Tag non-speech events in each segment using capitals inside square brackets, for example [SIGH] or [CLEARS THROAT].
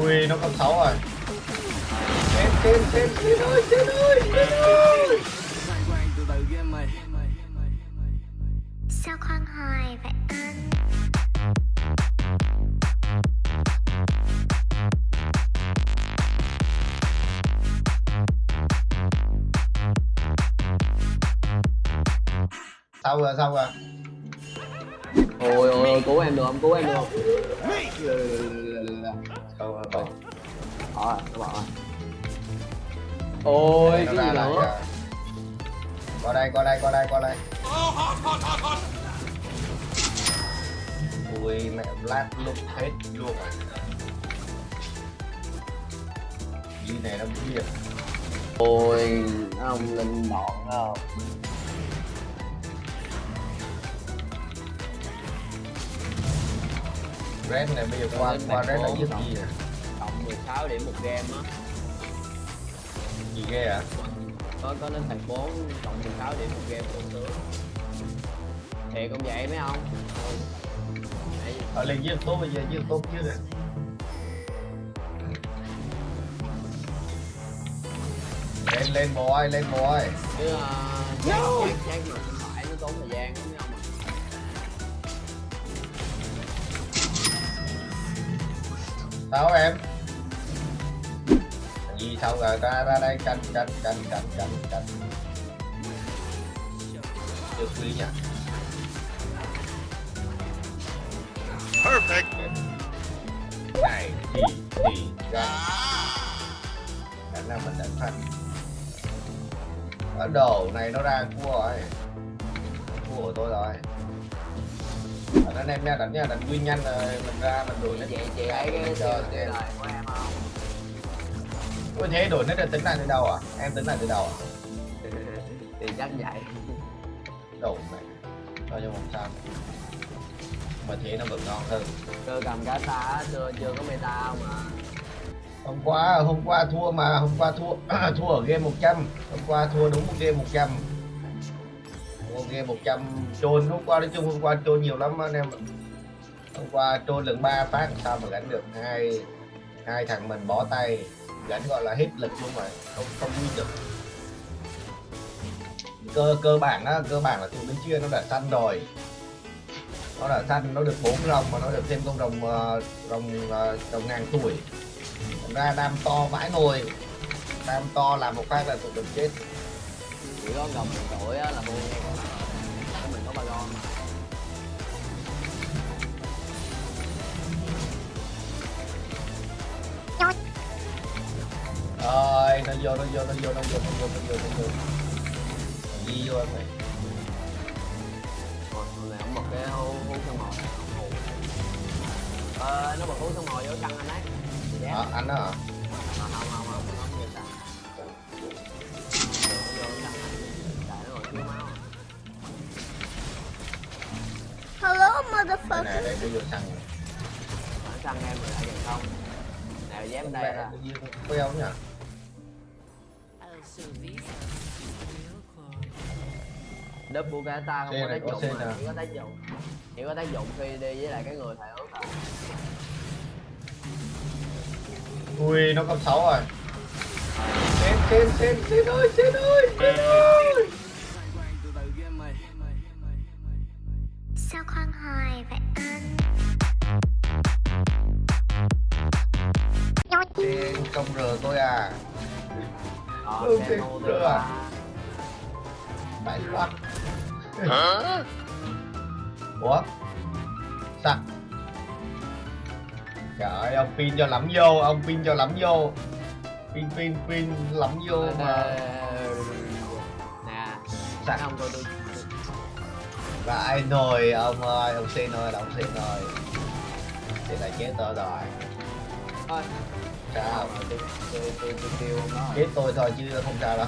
ui nó cấp 6 rồi. Trên trên trên trên ơi trên ơi trên ơi. Sao khoan hoài vậy anh xong rồi xong rồi? Ôi ôi ôi cứu em được không? Cứu em được không xong rồi ờ các bạn ơi ôi cái gì nữa? qua đây qua đây qua đây qua đây. Ui mẹ lát lúc hết luôn à. Gì này nó biết. Ôi ông linh đòn không red này bây giờ qua Lên qua red là cộng. gì? à cộng 16 điểm một game á. Gì ghê à có có đến thành 4 cộng 16 điểm một game cũng sướng. Thiệt không vậy mấy ông ở lên giết tốt bây giờ giết tốt chứ nè. Lên lên boy lên boy. Chứ uh, no. chắc chắc mà sao em? Gì xong rồi ra ra đây canh canh canh canh canh canh? Chưa quý nhỉ Perfect. này thì thì ra. Khả năng mình đánh thành ở đầu này nó ra cua rồi cua của tôi rồi anh em nha đánh nha đánh nguyên nhanh rồi mình ra mình đuổi nó chị chị thấy cái lời của em không? Ôi thế đổi nó được tính lại từ đầu à? Em tính lại từ đầu à? [LAUGHS] Thì chắc vậy. Đầu này cho cho một sao. Mà thế nó vẫn ngon hơn. Cơ cầm cá ta chưa chưa có meta không mà hôm qua hôm qua thua mà hôm qua thua [CLEARS THROAT] thua ở game 100 hôm qua thua đúng một game 100 một game 100 trôn, hôm qua nói chung hôm qua trôn nhiều lắm anh em hôm qua trôn lần ba phát, sao mà gánh được hai hai thằng mình bó tay, gánh gọi là hết lực luôn rồi, không không đi được. Cơ cơ bản á, cơ bản là tụi bên kia nó đã săn rồi. Nó đã săn, nó được bốn rồng mà nó được thêm con rồng ờ, rồng ờ, rồng ngàn tuổi. Thành ra đam to vãi nồi đam to làm một phát là tụi mình chết chỉ có một tuổi á là mua của mình có ba con ơi nó vô nó vô nó vô nó vô nó vô nó vô nó vô. Đi vô em này Rồi, hôm nay ổng bật cái hú hú sông mồi ờ nó bật hú sông mồi vô săn anh ấy. Dạ. à, anh đó hả? Không không không đây motherfucker này đây nó vô săn nó săn em rồi lại gần không? Nào dám đây ra vô queo nhỉ? Đớp của cả ta không có tác dụng mà nè. chỉ có tác dụng chỉ có tác dụng khi đi với lại cái người thầy ước thôi ui nó cấp 6 rồi. Trên trên trên trên ơi trên ơi trên ơi khoan hoài vậy anh trên công r tôi à. Ờ Ừ, thì nô được tôi à. à. Phải quá. Huh? ủa? Sặc trời ơi ông pin cho lắm vô ông pin cho lắm vô. Pin pin pin lắm vô mà. nè. Thấy không tôi tôi Vãi nồi ông ơi, ông xin ơi, ông xin ơi Thì là chết tôi rồi. Thôi. Sao? tôi tôi tôi tôi ông đó Chết tôi thôi chứ không sao đâu.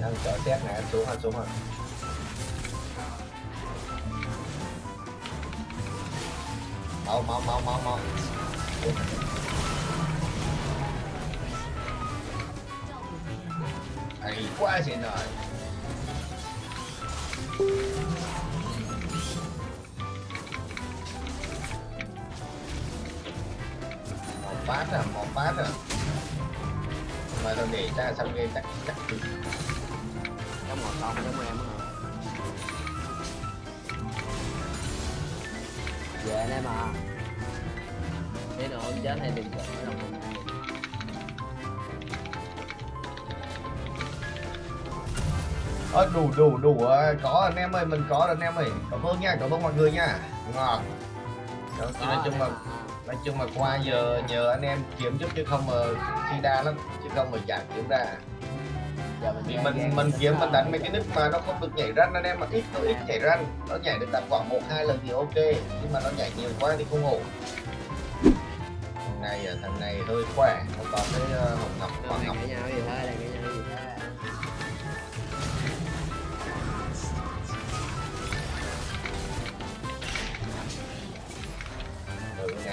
Đang chờ xét này, anh xuống anh xuống rồi Mau mau mau mau mau. Hay quá xin rồi một phát à một phát à. Mà tao để ra xong game chắc chắc trong một lòng giống em hả? Về đây mà thế nào chết hay đừng sợ Ờ, đủ đủ đủ có anh em ơi mình có rồi anh em ơi. Cảm ơn nha cảm ơn mọi người nha. Ngon. Đó, nói chung là nói chung là qua giờ nhờ anh em kiếm giúp chứ không mà chi đa lắm chứ không mà chẳng kiếm ra. Vì mình mình kiếm mình đánh mấy cái nick mà nó không được nhảy ranh anh em mà ít nó ít nhảy ranh nó nhảy được tầm khoảng một hai lần thì ok nhưng mà nó nhảy nhiều quá thì không ổn. Thằng này à, thằng này hơi khỏe nó có cái ờ, hồng ngọc hoàng ngọc. cãi nhau gì thế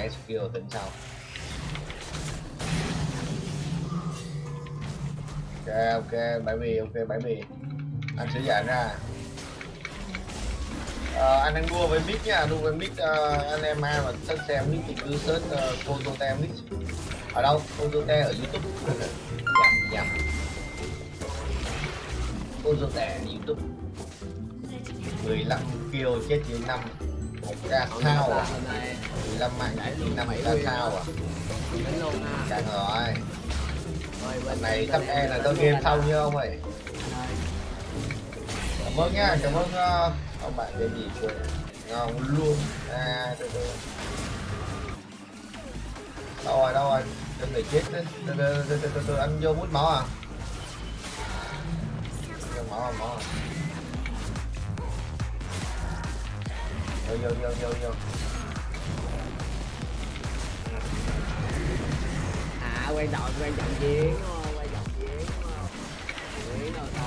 cái skill tính sau. Ok ok bãi bì ok bãi bì. Anh sẽ giải ra. À, anh đang đua với mic nha đua với mic uh, ờ, anh em ai mà thích xem mic thì cứ search ờ, uh, Photote mic ở đâu? Photote ở youtube. Nhầm nhầm Photote youtube. 15 kill chết dưới 5 một ca thao à? 15 mạng năm chỉ luôn 5 bảy ca thao à? Càng rồi. Lần này bên e là tôi game thao như ông ơi. Cảm ơn nha, cảm ơn uh, ông bạn về gì của Ngon luôn. À, từ từ Đâu rồi, đâu rồi? Đừng để chết đấy. Từ, từ từ, từ, từ, anh vô mút máu à? Vô máu à, máu à? Vô, vô, vô, vô, vô à quay đầu quay trọng chiến trọng chiến chiến ta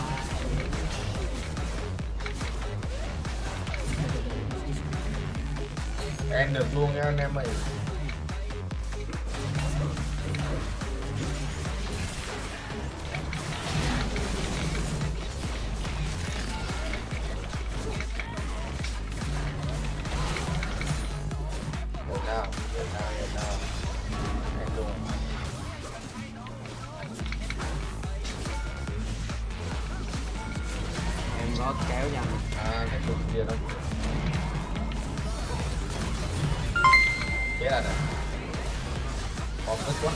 Em được luôn nha anh em ơi. Có kéo nha À, cái tụt kia đó Chết là nè Còn tức quá.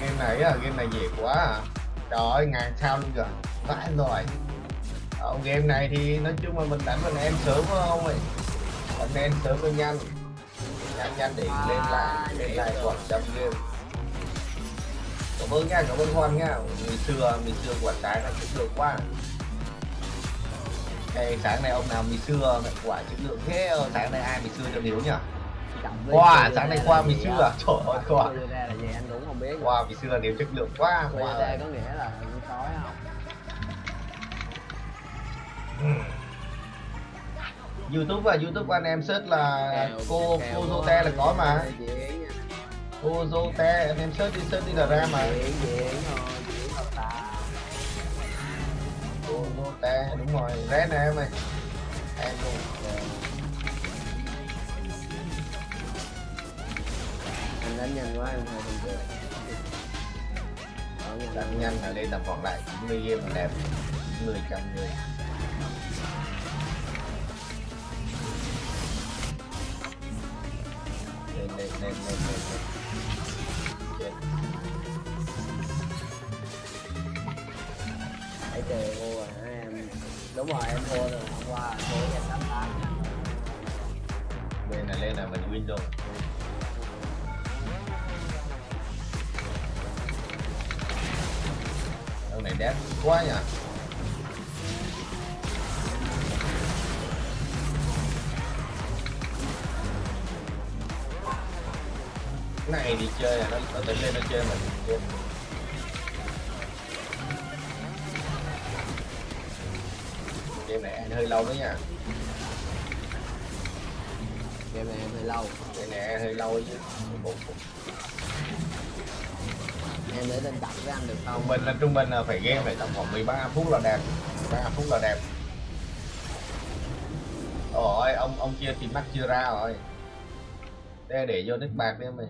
Game này á, game này dễ quá à. Trời ơi, ngàn sao luôn kìa. Vãi rồi. Ở game này thì nói chung là mình đánh mình em sớm phải không ơi. Đánh em sớm cho nhanh. Nhanh nhanh để lên lại Lên lại khoảng trăm game Cảm ơn nha, cảm ơn Hoan nha. Ngày xưa, ngày xưa quả trái là chất lượng quá. Ê, sáng nay ông nào mì xưa mẹ quả chất lượng thế sáng nay ai mì xưa cho Hiếu nhỉ? Wow, sáng nay qua mì xưa. À? Trời ơi, qua. Wow, mì xưa Hiếu chất lượng quá wow. ra có nghĩa là sói không? YouTube và YouTube của anh em search là cô cô Zote là có mà Nha. cô Zote anh em search đi search đi là ra mà. Diễn diễn thôi diễn đâu ta. Cô Zote đúng rồi ré nè em ơi. Em luôn anh đánh nhanh quá em hơi Ở nhanh đánh nhanh là lên tầm khoảng lại 90 game là đẹp. 10 trăm người. Lên lên lên lên lên trời rồi à, em Đúng rồi em thua rồi hôm qua thua nhà tám tám bên này lên là mình win rồi. Ông này đẹp quá nhỉ. Cái này thì chơi là nó, nó tính lên nó chơi mình hơi lâu đó nha. Game này em hơi lâu. Này ăn hơi lâu chứ. Em để lên tập với anh được không? Trung bình là trung bình là phải game phải tầm khoảng 13 phút là đẹp. 13 phút là đẹp. Ôi ông ông kia thì mắc chưa ra rồi. Để để vô nick bạc đi em ơi